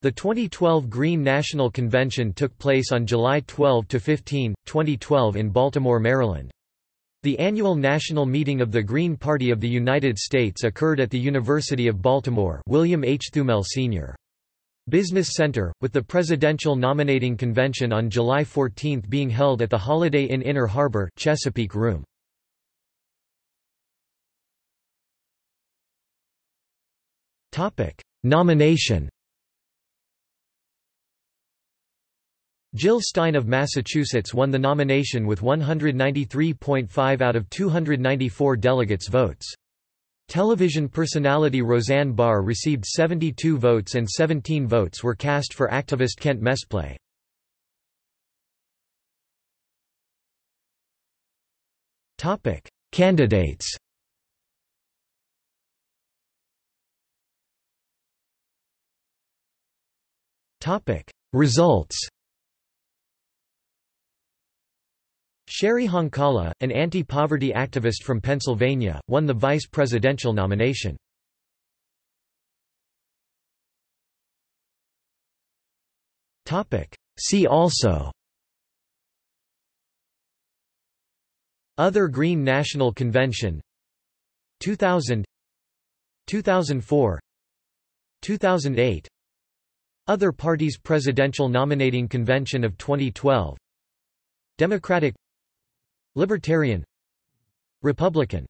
The 2012 Green National Convention took place on July 12–15, 2012 in Baltimore, Maryland. The annual national meeting of the Green Party of the United States occurred at the University of Baltimore William H. Thumel Sr. Business Center, with the Presidential Nominating Convention on July 14 being held at the Holiday Inn Inner Harbor Chesapeake Room. Nomination Jill Stein of Massachusetts won the nomination with 193.5 out of 294 delegates' votes. Television personality Roseanne Barr received 72 votes and 17 votes were cast for activist Kent Mesplay. Candidates Results Cheri Honkala, an anti-poverty activist from Pennsylvania, won the vice presidential nomination. See also Other Green National Convention 2000 2004 2008 Other parties Presidential Nominating Convention of 2012 Democratic Libertarian. Republican